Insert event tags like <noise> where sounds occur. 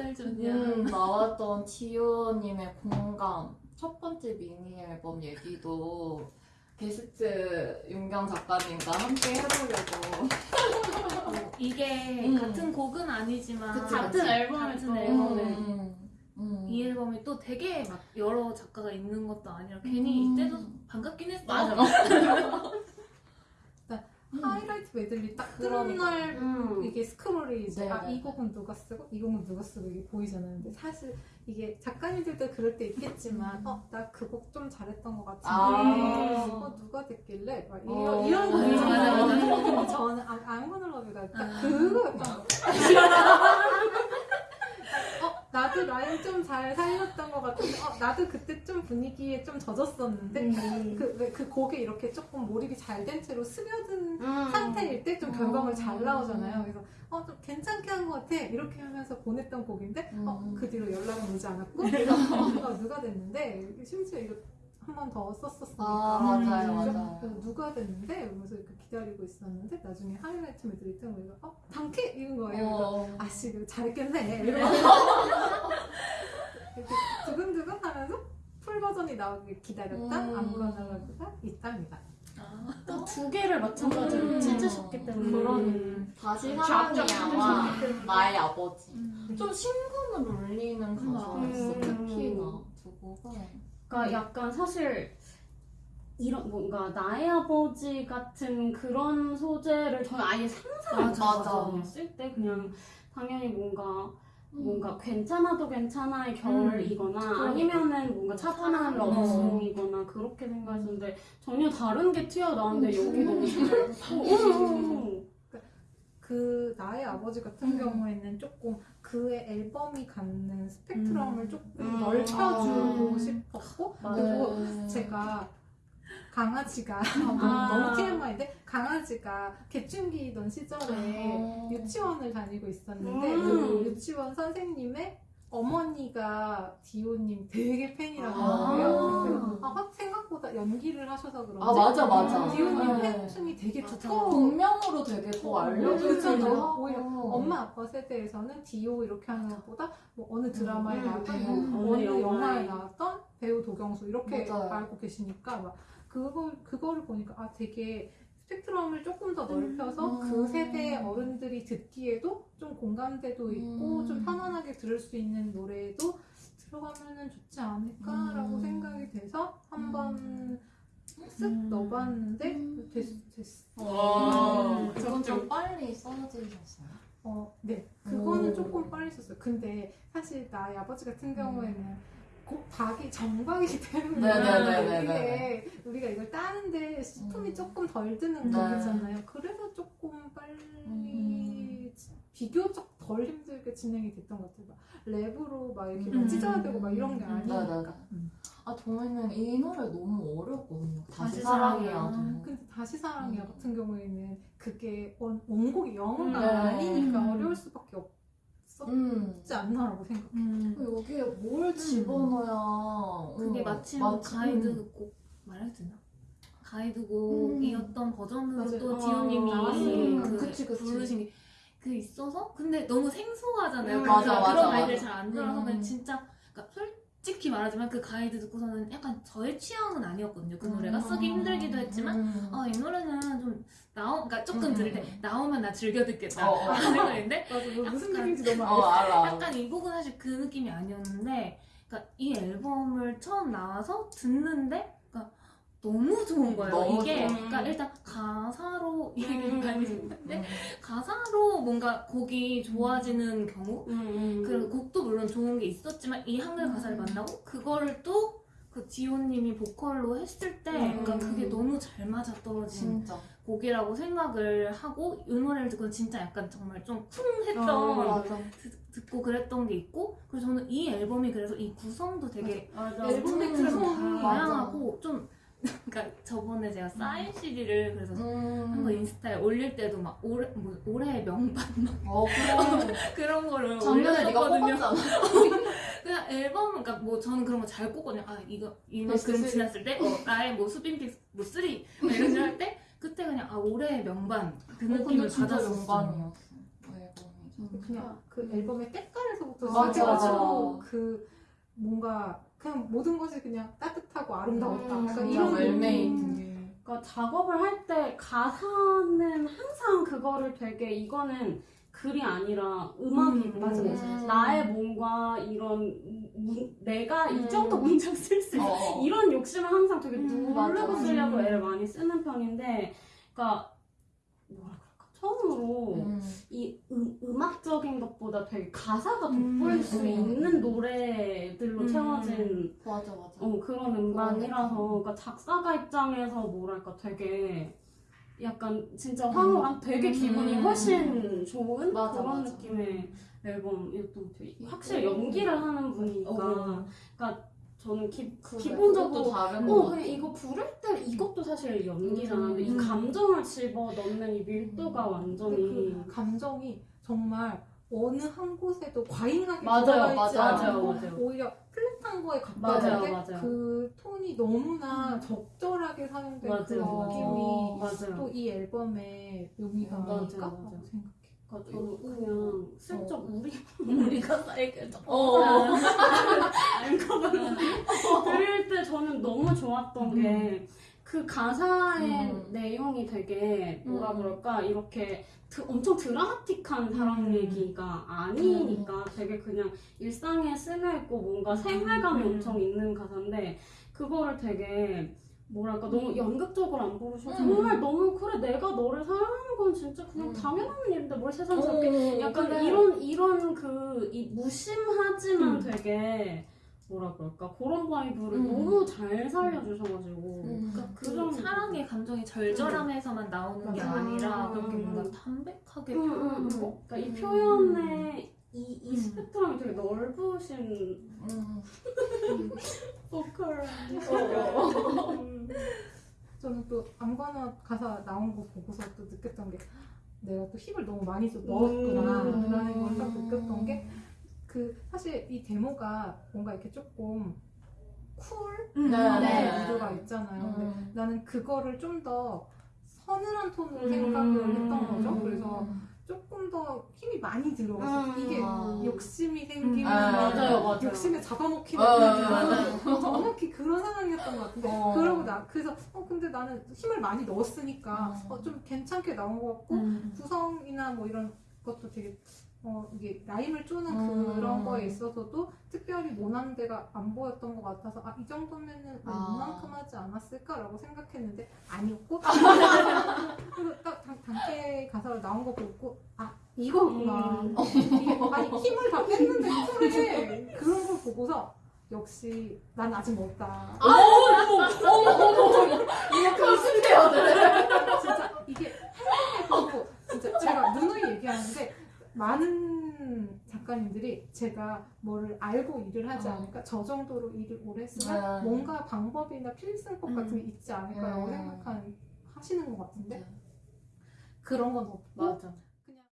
달 전이야. 음, 나왔던 지효님의 공감 첫 번째 미니 앨범 얘기도 게스트 윤경 작가님과 함께 해보려고 어, <laughs> 이게 음. 같은 곡은 아니지만 그치, 같은 그치. 앨범을 같은 앨범에 음, 음. 이 앨범이 또 되게 막 여러 작가가 있는 것도 아니라 괜히 음. 이때도 반갑긴 했어. 맞아. <laughs> 하이라이트 메들리 딱 뜨는 그러니까. 날 음. 이게 스크롤이 이제 네, 아, 네. 이 곡은 누가 쓰고 이 곡은 누가 쓰고 이게 보이잖아요. 근데 사실 이게 작가님들도 그럴 때 있겠지만 어 나 그 곡 좀 잘했던 것 같은데 아. 어 누가 듣길래 막 이런 어. 이런 거 맞아, 있잖아요. 맞아, 근데 저는 아, I'm love가 딱 아. 그거였던 어 나도 라인 좀 잘 살렸던 것 같은데 어 나도 그때 좀 분위기에 좀 젖었었는데 음. <laughs> 그왜그 곡에 이렇게 조금 몰입이 잘 된 채로 스며든 음. 상태일 때 좀 결과물 음. 잘 나오잖아요. 그래서 어 좀 괜찮게 한 것 같아 이렇게 하면서 보냈던 곡인데 어, 음. 그 뒤로 연락은 오지 않았고 어, 누가 됐는데 심지어 이거 한 번 더 썼었으니까 아 맞아요 그래서 맞아요 그래서 누가 됐는데 이러면서 이렇게 기다리고 있었는데 나중에 하이라이트 메들리 뜨고 이거 어 당캐 이런 거예요. 그래서 어. 아씨 잘했겠네 <laughs> 이러면서 <laughs> 이렇게 버전이 나오길 기다렸다 음. 아무거나가 있답니다. 아, 또두 개를 마찬가지로 음. 찢으셨기 때문에 그런 다시 쫙쫙 사랑이야와 나의 아버지 음. 좀 신금을 울리는 가사였어 음. 특히나 두 곡은 그러니까 약간 사실 이런 뭔가 나의 아버지 같은 그런 소재를 저는 아예 상상을. 쓸때 그냥 당연히 뭔가 음. 뭔가 괜찮아도 괜찮아의 결이거나 그러니까. 아니면은 뭔가 차분한 음. 러브송이거나 그렇게 생각했는데 전혀 다른 게 튀어나오는데 음. 여기 너무 잘 어, <laughs> 그 나의 아버지 같은 음. 경우에는 조금 그의 앨범이 갖는 스펙트럼을 음. 조금 음. 넓혀주고 아. 싶었고 맞아요. 그리고 네. 제가 강아지가 <laughs> 너무, 아. 너무 TMI인데 강아지가 개충기던 시절에 아. 유치원을 다니고 있었는데 음. 그 유치원 선생님의 어머니가 디오님 되게 팬이라고 아. 그래서 아, 확 생각보다 연기를 하셔서 그런지 아 맞아 맞아 디오님 네. 팬층이 되게. 두꺼워. 동명으로 되게 더 알려주기도 그렇죠. 하고 오히려 엄마 아빠 세대에서는 디오 이렇게 하는 것보다 뭐 어느 드라마에 음, 나왔던 음, 뭐 어느 어느 영화에 영화에. 나왔던 배우 도경수 이렇게 맞아요. 알고 계시니까 막 그걸 그거를 보니까 아 되게 스펙트럼을 조금 더 넓혀서 음. 그 세대의 어른들이 듣기에도 좀 공감대도 있고 음. 좀 편안하게 들을 수 있는 노래도 들어가면은 좋지 않을까라고 음. 생각이 돼서 한번 쓱 음. 넣어봤는데 음. 됐, 됐어. 와, 음. 저건 좀 빨리 써주셨어요. 어, 네. 그거는 오. 조금 빨리 썼어요. 근데 사실 나의 아버지 같은 경우에는 고, 박이 정박이기 때문에. 이게 우리가 이걸 따는데 스품이 음. 조금 덜 드는 네. 곡이잖아요. 그래서 조금 빨리 음. 비교적 덜 힘들게 진행이 됐던 것 같아요. 막 랩으로 막 이렇게 음. 막 찢어야 되고 막 이런 게 음. 아니니까. 네네네. 음. 아 저희는 이 노래 너무 어렵거든요. 다시, 다시 사랑이야도. 사랑이야. 근데 다시 사랑이야 음. 같은 경우에는 그게 원, 원곡이 영어가 음. 아니니까 음. 어려울 수밖에 없 었지 음. 않나라고 생각해. 음. 여기에 뭘 집어넣어야 그게 어, 마침 마침- 가이드 곡 말해도 되나? 가이드곡이었던 버전으로 맞아요. 또 어, 디오님이 나왔어요. 그 그치, 그치. 부르신 게 그 있어서 근데 너무 생소하잖아요. 음, 그 맞아, 그런 맞아, 아이들 맞아. 잘안 들어서 음. 그냥 진짜 그러니까 솔 직히 말하지만 그 가이드 듣고서는 약간 저의 취향은 아니었거든요. 그 노래가 쓰기 힘들기도 했지만 음. 아 이 노래는 좀 나오 그러니까 조금 음. 들을 때 나오면 나 즐겨 듣겠다 어, 어. 하는 <laughs> 맞아, 뭐 무슨 느낌인지 너무 어 알겠어. 알아. 약간 이 곡은 사실 그 느낌이 아니었는데, 그러니까 이 앨범을 처음 나와서 듣는데, 너무 좋은 거예요. 너무 이게, 좋아. 그러니까 일단 가사로 음. 얘기를 많이 듣는데, 음. 가사로 뭔가 곡이 좋아지는 경우, 음. 그리고 곡도 물론 좋은 게 있었지만 이 한글 가사를 음. 만나고 그거를 또 그 지호님이 보컬로 했을 때, 음. 그러니까 그게 너무 잘 맞아 떨어진 진짜. 곡이라고 생각을 하고 이 노래를 듣고 진짜 약간 정말 좀 쿵했던 어, 맞아. 듣- 듣고 그랬던 게 있고 그리고 저는 이 앨범이 그래서 이 구성도 되게 맞아. 앨범의 음, 구성이 다양하고 좀 그러니까 저번에 제가 사인 CD를 그래서 음. 한번 인스타에 올릴 때도 막 올해 뭐 올해의 명반 막 어 그래. <laughs> 그런 거를 작년에 네가. 뽑았잖아. <laughs> 그냥 앨범 그러니까 뭐 저는 그런 거 잘 꼽거든요. 아 이거 이만큼 best three. 지났을 때 어, 나의 뭐 수빈pick 뭐 three 뭐 이런 식으로 할때 그때 그냥 아 올해의 명반 그 어, 느낌을 진짜 받았었어. 영광이었어. 그 앨범이. 그냥 그 앨범의 때깔에서부터 맞아, 시작해가지고 맞아. 그 뭔가 그냥 모든 것이 그냥 따뜻하고 아름다웠다. 음, 약간 이런. 느낌. 그러니까 작업을 할 때 가사는 항상 그거를 되게 이거는 글이 아니라 음악이고 음. 나의 뭔가 이런 문- 내가 이 음. 정도 문장 쓸 수 있어 어. 이런 욕심을 항상 되게 음, 누르고 맞아. 쓰려고 음. 애를 많이 쓰는 편인데 그러니까 그럴까 처음으로 음. 이 음, 음악적인 것보다 되게 가사가 음. 돋보일 수 음. 있는 노래들로 음. 채워진 맞아 맞아. 어, 그런 음반이라서 그러니까 작사가 입장에서 뭐랄까 되게 약간 진짜 황홀한 되게 기분이 음. 훨씬 좋은 맞아, 그런 맞아. 느낌의 앨범이었던 것 같아요. 음. 확실히 연기를 하는 분이니까 어. 그러니까 저는 기, 기본적으로 어, 거 그냥 이거 부를 때 이것도 사실 연기잖아. 근데 이 음. 감정을 집어 넣는 이 밀도가 음. 완전히 그 감정이 정말 어느 한 곳에도 과잉하게 맞아요, 들어가 있지 맞아요, 않고 맞아요. 오히려 플랫한 거에 가까운데 맞아요. 그 톤이 너무나 적절하게 사용된 그 맞아요. 느낌이. 또 이 앨범의 묘미가 음, 아닐까. 생각 해. 그러니까 저는 그냥 슬쩍 우리 <laughs> 우리가 살겠다. 어. <laughs> 알거든. 들을 때 저는 너무 좋았던 게그 가사의 음. 내용이 되게 뭐라 음. 그럴까 이렇게 드- 엄청 드라마틱한 사랑 음. 얘기가 아니니까 되게 그냥 일상에 스며 있고 뭔가 생활감이 음. 엄청 있는 가사인데 그거를 되게 뭐랄까 너무 연극적으로 안 부르시고 음. 정말 너무 그래 내가 너를 사랑하는 건 진짜 그냥 음. 당연한 일인데 뭘 세상스럽게 약간 그래. 이런 이런 그 이 무심하지만 음. 되게 뭐라 그럴까 그런 vibe를 음. 너무 잘 살려주셔가지고 음. 그러니까 그그 정도. 사랑의 감정이 절절함에서만 나오는 게. 아니라 음. 그렇게 뭔가 담백하게 음, 음, 표현하는 음. 거. 그러니까 이 표현의 이, 이 음. 스펙트럼이 되게 넓으신 음. <laughs> 보컬 어. 음. 저는 또 아무거나 가사 나온 거 보고서 또 느꼈던 게 내가 또 힘을 너무 많이 좀 넣었구나 음. 라는 걸 딱 느꼈던 게 그 사실 이 데모가 뭔가 이렇게 조금 cool 음. 네, 네. 네. 무드가 있잖아요. 근데 음. 나는 그거를 좀 더 서늘한 톤으로 음. 생각을 했던 거죠. 그래서 음. 조금 더 힘이 많이 들어가서 음. 이게 아. 욕심이 생기면 아, 맞아요, 맞아요. 욕심에 잡아먹히는 어, 느낌. 정확히 그런 상황이었던 것 같은데 어. 그러고 나 그래서 어 근데 나는 힘을 많이 넣었으니까 어. 어, 좀 괜찮게 나온 것 같고 음. 구성이나 뭐 이런 것도 되게 어 이게 라임을 쪼는 음. 그런 거에 있어서도 특별히 모난 데가 안 보였던 것 같아서 아 이 정도면은 뭐 아. 이만큼 하지 않았을까라고 생각했는데 아니었고 <laughs> 가사로 나온 거 보고 아 이거구나 음. <laughs> 아니 힘을 다 뺐는데 쿨해 그런 걸 보고서 역시 난 아직 멀다 이렇게 웃으세요, 네. 진짜 이게 보고 진짜 제가 누누이 얘기하는데 많은 작가님들이 제가 뭐를 알고 일을 하지 어. 않을까 저 정도로 일을 오래 했으면 네. 뭔가 방법이나 필승법 같은 게 있지 않을까라고 음. 생각하는 하시는 것 같은데 네. 그런 건 없고 맞아.